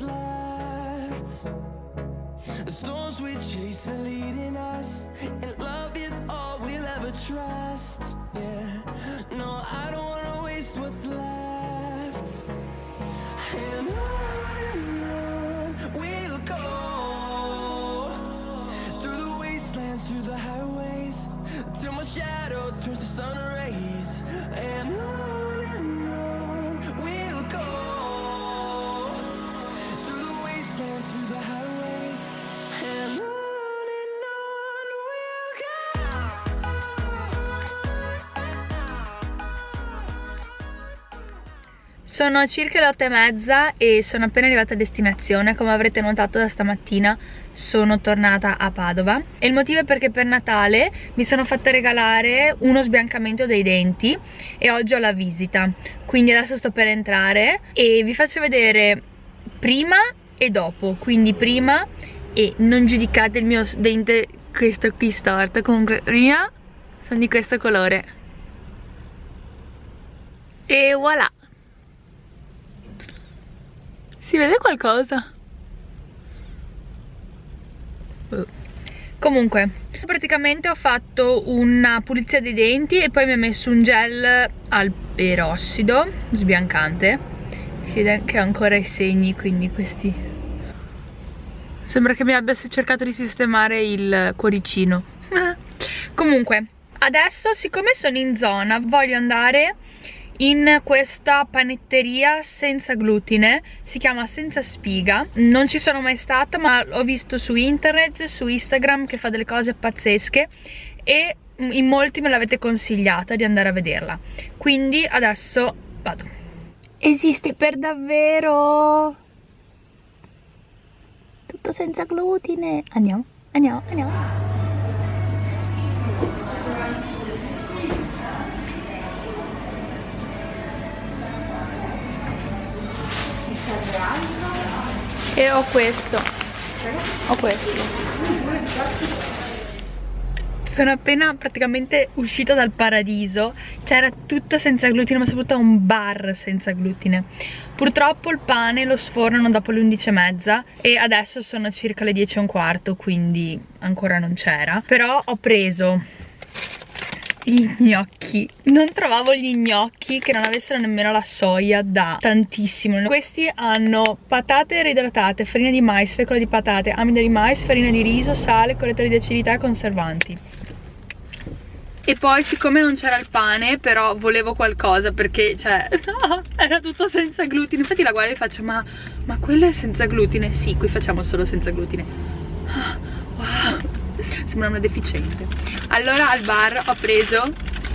left. The storms we chase are leading us, and love is all we'll ever trust. Yeah, no, I don't wanna waste what's left. And on and on we'll go through the wastelands, through the highways, till my shadow turns to sun rays. And on Sono circa le otto e mezza e sono appena arrivata a destinazione. Come avrete notato da stamattina sono tornata a Padova. E il motivo è perché per Natale mi sono fatta regalare uno sbiancamento dei denti E oggi ho la visita. Quindi adesso sto per entrare e vi faccio vedere prima e dopo. Quindi prima e non giudicate il mio dente questo qui storto. Comunque prima sono di questo colore. E voilà si vede qualcosa? Comunque, praticamente ho fatto una pulizia dei denti e poi mi ho messo un gel al perossido sbiancante. Si vede che ho ancora i segni, quindi questi... Sembra che mi abbia cercato di sistemare il cuoricino. Comunque, adesso siccome sono in zona voglio andare in questa panetteria senza glutine si chiama senza spiga. Non ci sono mai stata ma ho visto su internet su instagram che fa delle cose pazzesche e in molti me l'avete consigliata di andare a vederla. Quindi adesso vado. Esiste per davvero? Tutto senza glutine. Andiamo andiamo andiamo e ho questo. Ho questo. Sono appena praticamente uscita dal paradiso. C'era tutto senza glutine ma soprattutto un bar senza glutine. Purtroppo il pane lo sfornano dopo le 11 e mezza e adesso sono circa le 10 e un quarto quindi ancora non c'era. Però ho preso gli gnocchi. Non trovavo gli gnocchi che non avessero nemmeno la soia da tantissimo. Questi hanno patate reidratate farina di mais, fecola di patate amido di mais, farina di riso, sale, correttore di acidità e conservanti. E poi siccome non c'era il pane però volevo qualcosa perché cioè era tutto senza glutine. Infatti la guardo e faccio ma, ma quello è senza glutine? sì qui facciamo solo senza glutine. Ah, wow sembra una deficiente. Allora al bar ho preso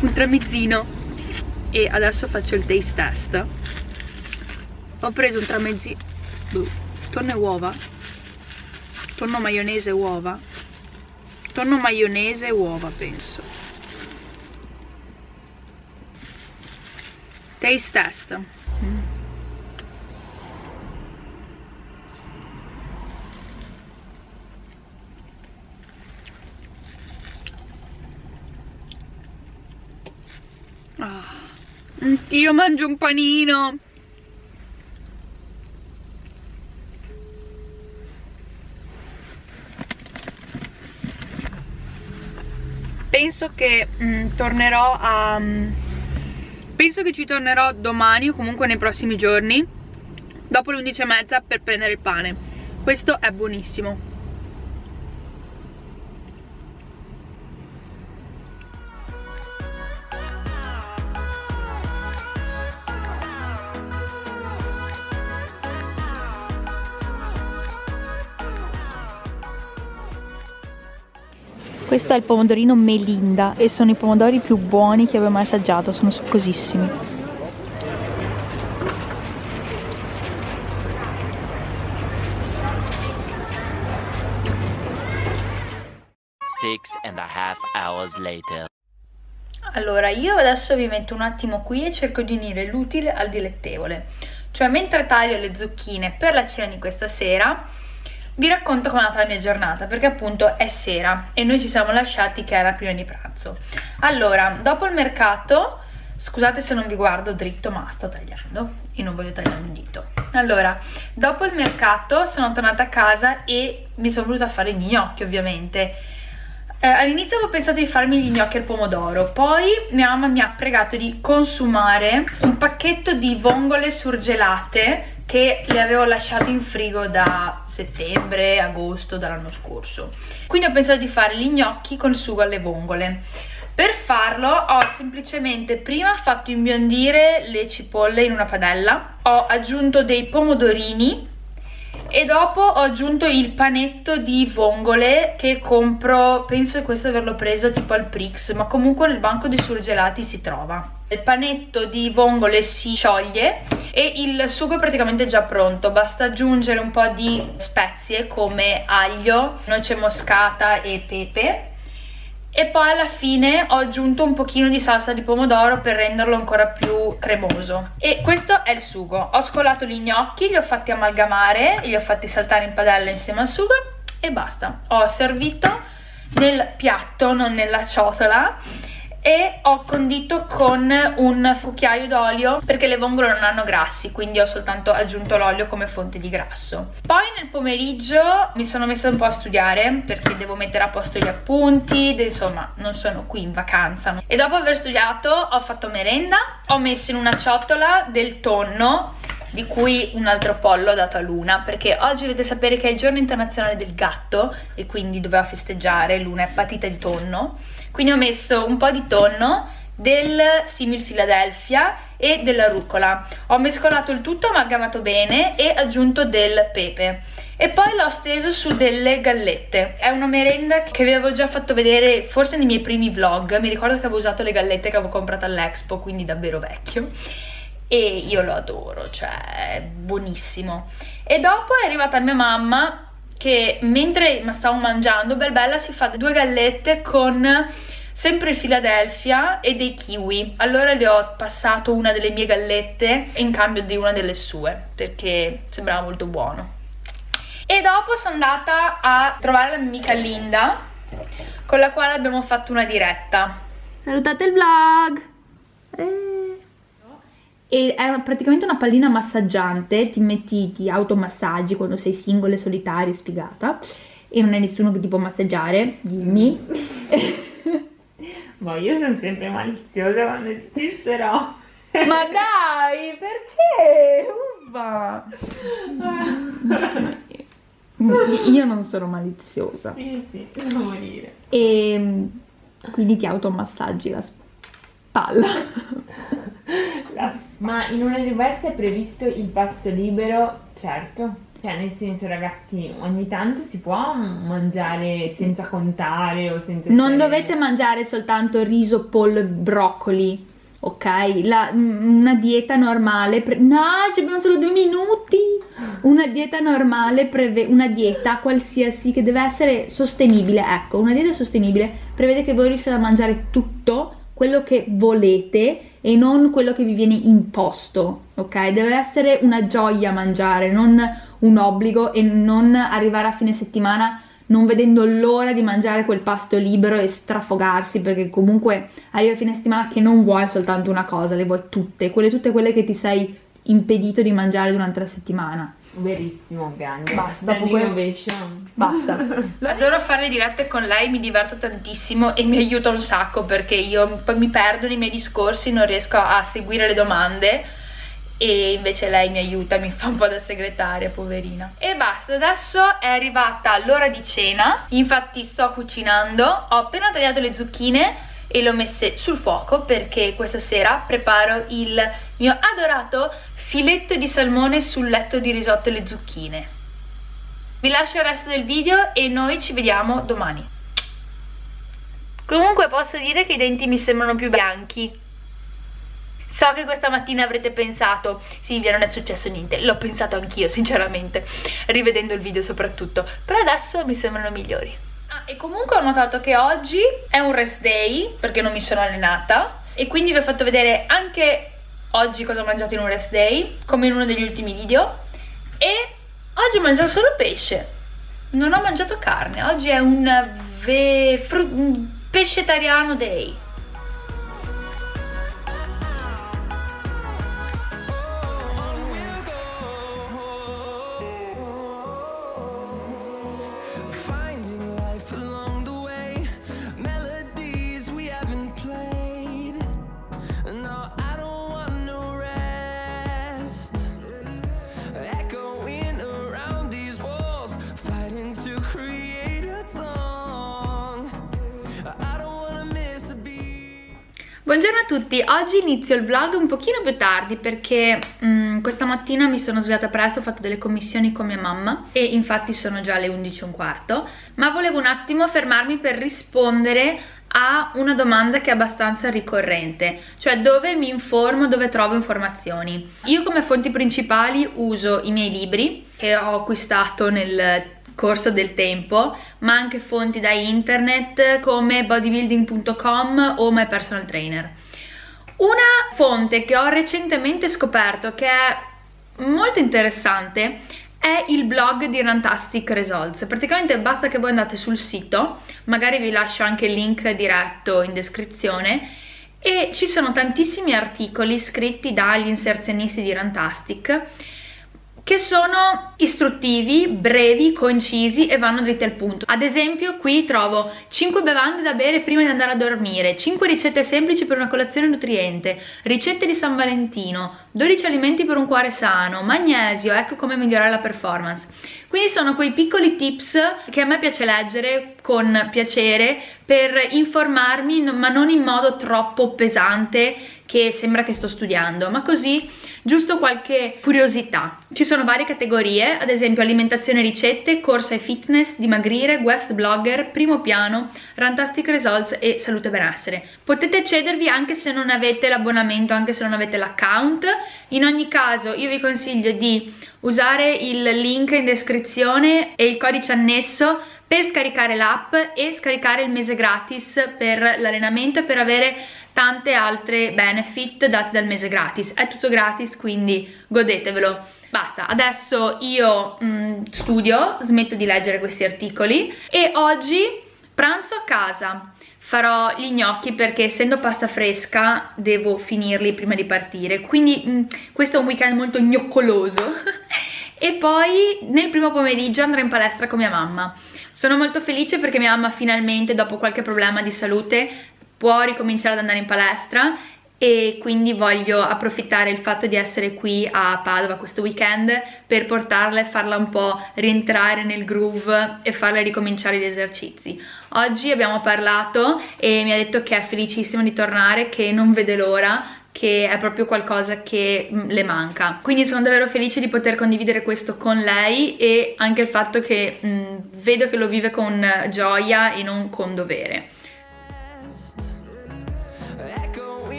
un tramezzino e adesso faccio il taste test. Ho preso un tramezzino boh, tonno e uova tonno maionese e uova tonno maionese e uova penso. Taste test. Mm. Ah, anch'io mangio un panino. Penso che mm, tornerò a... Mm, penso che ci tornerò domani o comunque nei prossimi giorni dopo le 11 e mezza per prendere il pane. Questo è buonissimo. Questo è il pomodorino Melinda e sono i pomodori più buoni che abbia mai assaggiato, sono succosissimi. Six and a half hours later. Allora, io adesso vi metto un attimo qui e cerco di unire l'utile al dilettevole. Cioè, mentre taglio le zucchine per la cena di questa sera, vi racconto com'è andata la mia giornata perché appunto è sera e noi ci siamo lasciati che era prima di pranzo. Allora dopo il mercato scusate se non vi guardo dritto ma sto tagliando e non voglio tagliare un dito. Allora dopo il mercato sono tornata a casa e mi sono voluta fare gli gnocchi ovviamente. Eh, all'inizio avevo pensato di farmi gli gnocchi al pomodoro poi mia mamma mi ha pregato di consumare un pacchetto di vongole surgelate che le avevo lasciato in frigo da settembre, agosto dell'anno scorso. Quindi ho pensato di fare gli gnocchi con sugo alle vongole. Per farlo ho semplicemente prima fatto imbiondire le cipolle in una padella ho aggiunto dei pomodorini e dopo ho aggiunto il panetto di vongole che compro, penso che questo averlo preso tipo al Prix, ma comunque nel banco dei surgelati si trova. Il panetto di vongole si scioglie e il sugo è praticamente già pronto, basta aggiungere un po' di spezie come aglio, noce moscata e pepe e poi alla fine ho aggiunto un pochino di salsa di pomodoro per renderlo ancora più cremoso. E questo è il sugo. Ho scolato gli gnocchi, li ho fatti amalgamare li ho fatti saltare in padella insieme al sugo e basta. Ho servito nel piatto, non nella ciotola e ho condito con un cucchiaio d'olio perché le vongole non hanno grassi quindi ho soltanto aggiunto l'olio come fonte di grasso. Poi nel pomeriggio mi sono messa un po' a studiare perché devo mettere a posto gli appunti insomma non sono qui in vacanza e dopo aver studiato ho fatto merenda ho messo in una ciotola del tonno di cui un altro pollo dato a Luna perché oggi dovete sapere che è il giorno internazionale del gatto e quindi doveva festeggiare, Luna è patita di tonno quindi ho messo un po' di tonno del simil Philadelphia e della rucola. Ho mescolato il tutto, amalgamato bene e aggiunto del pepe. E poi l'ho steso su delle gallette. È una merenda che vi avevo già fatto vedere forse nei miei primi vlog. Mi ricordo che avevo usato le gallette che avevo comprato all'Expo quindi davvero vecchio. E io lo adoro, cioè è buonissimo. E dopo è arrivata mia mamma che mentre ma stavo mangiando bel bella si fa due gallette con sempre il Philadelphia e dei kiwi. Allora le ho passato una delle mie gallette in cambio di una delle sue perché sembrava molto buono. E dopo sono andata a trovare la mia amica Linda con la quale abbiamo fatto una diretta. Salutate il vlog! Eh e è praticamente una pallina massaggiante, ti metti, ti automassaggi quando sei singola, solitaria, sfigata e non è nessuno che ti può massaggiare, dimmi. Ma io sono sempre maliziosa quando esisterò. Ma dai, perché? Uffa! Io non sono maliziosa. Sì, sì, devo morire. E quindi ti automassaggi la spalla. Ma in una diversa è previsto il pasto libero, certo. Cioè, nel senso, ragazzi, ogni tanto si può mangiare senza contare o senza... Non dovete mangiare soltanto riso, pollo e broccoli, ok? La, una dieta normale... no, ci abbiamo solo due minuti! Una dieta normale prevede... Una dieta qualsiasi che deve essere sostenibile, ecco, una dieta sostenibile prevede che voi riusciate a mangiare tutto quello che volete e non quello che vi viene imposto, ok? Deve essere una gioia mangiare, non un obbligo e non arrivare a fine settimana non vedendo l'ora di mangiare quel pasto libero e strafogarsi perché comunque arriva a fine settimana che non vuoi soltanto una cosa, le vuoi tutte, quelle tutte quelle che ti sei impedito di mangiare durante la settimana. Verissimo, grande. Basta, dopo innovation. Basta. Adoro fare le dirette con lei, mi diverto tantissimo e mi aiuta un sacco perché io poi mi perdo nei miei discorsi, non riesco a seguire le domande e invece lei mi aiuta, mi fa un po' da segretaria, poverina. E basta, adesso è arrivata l'ora di cena, infatti sto cucinando, ho appena tagliato le zucchine e le ho messe sul fuoco perché questa sera preparo il mio adorato filetto di salmone sul letto di risotto alle zucchine. Vi lascio il resto del video e noi ci vediamo domani. Comunque posso dire che i denti mi sembrano più bianchi. So che questa mattina avrete pensato, Silvia non è successo niente, l'ho pensato anch'io sinceramente, rivedendo il video soprattutto, però adesso mi sembrano migliori. Ah, e comunque ho notato che oggi è un rest day, perché non mi sono allenata, e quindi vi ho fatto vedere anche oggi cosa ho mangiato in un rest day, come in uno degli ultimi video, e oggi ho mangiato solo pesce. non ho mangiato carne, oggi è un, un pescetariano day. Buongiorno a tutti, oggi inizio il vlog un pochino più tardi perché mm, questa mattina mi sono svegliata presto, ho fatto delle commissioni con mia mamma e infatti sono già le 11 e un quarto, ma volevo un attimo fermarmi per rispondere a una domanda che è abbastanza ricorrente, cioè dove mi informo, dove trovo informazioni. Io come fonti principali uso i miei libri che ho acquistato nel corso del tempo, ma anche fonti da internet come bodybuilding.com o My Personal Trainer. Una fonte che ho recentemente scoperto che è molto interessante è il blog di Rantastic Results. Praticamente basta che voi andate sul sito, magari vi lascio anche il link diretto in descrizione, e ci sono tantissimi articoli scritti dagli inserzionisti di Rantastic che sono istruttivi, brevi, concisi e vanno dritti al punto. Ad esempio qui trovo 5 bevande da bere prima di andare a dormire, 5 ricette semplici per una colazione nutriente, ricette di San Valentino, 12 alimenti per un cuore sano, magnesio, ecco come migliorare la performance. Quindi sono quei piccoli tips che a me piace leggere con piacere per informarmi ma non in modo troppo pesante che sembra che sto studiando, ma così giusto qualche curiosità. Ci sono varie categorie, ad esempio alimentazione e ricette, corsa e fitness, dimagrire, guest blogger, primo piano, rantastic results e salute e benessere. Potete accedervi anche se non avete l'abbonamento, anche se non avete l'account. In ogni caso io vi consiglio di usare il link in descrizione e il codice annesso per scaricare l'app e scaricare il mese gratis per l'allenamento e per avere tante altre benefit date dal mese gratis. È tutto gratis, quindi godetevelo. Basta, adesso io mh, studio, smetto di leggere questi articoli e oggi pranzo a casa. Farò gli gnocchi perché essendo pasta fresca devo finirli prima di partire, quindi mh, questo è un weekend molto gnoccoloso. e poi nel primo pomeriggio andrò in palestra con mia mamma. Sono molto felice perché mia mamma finalmente dopo qualche problema di salute può ricominciare ad andare in palestra e quindi voglio approfittare il fatto di essere qui a Padova questo weekend per portarla e farla un po' rientrare nel groove e farla ricominciare gli esercizi. Oggi abbiamo parlato e mi ha detto che è felicissima di tornare, che non vede l'ora, che è proprio qualcosa che mm, le manca. Quindi sono davvero felice di poter condividere questo con lei e anche il fatto che mh, mm, vedo che lo vive con gioia e non con dovere.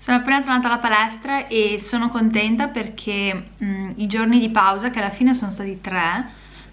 Sono appena tornata alla palestra e sono contenta perché mh, i giorni di pausa, che alla fine sono stati tre,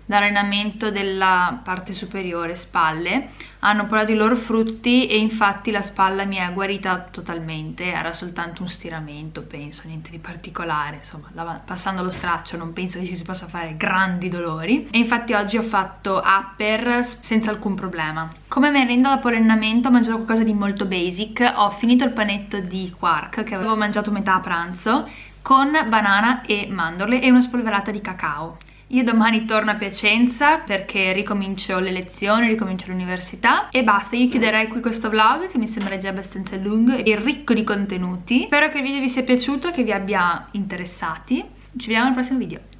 d'allenamento della parte superiore, spalle, hanno portato i loro frutti e infatti la spalla mi è guarita totalmente, era soltanto un stiramento, penso, niente di particolare, insomma, passando lo straccio non penso che ci si possa fare grandi dolori e infatti oggi ho fatto upper senza alcun problema. Come merenda dopo l'allenamento ho mangiato qualcosa di molto basic, ho finito il panetto di quark che avevo mangiato metà a pranzo con banana e mandorle e una spolverata di cacao. Io domani torno a Piacenza perché ricomincio le lezioni, ricomincio l'università e basta, io chiuderei qui questo vlog che mi sembra già abbastanza lungo e ricco di contenuti. Spero che il video vi sia piaciuto, che vi abbia interessati. Ci vediamo al prossimo video.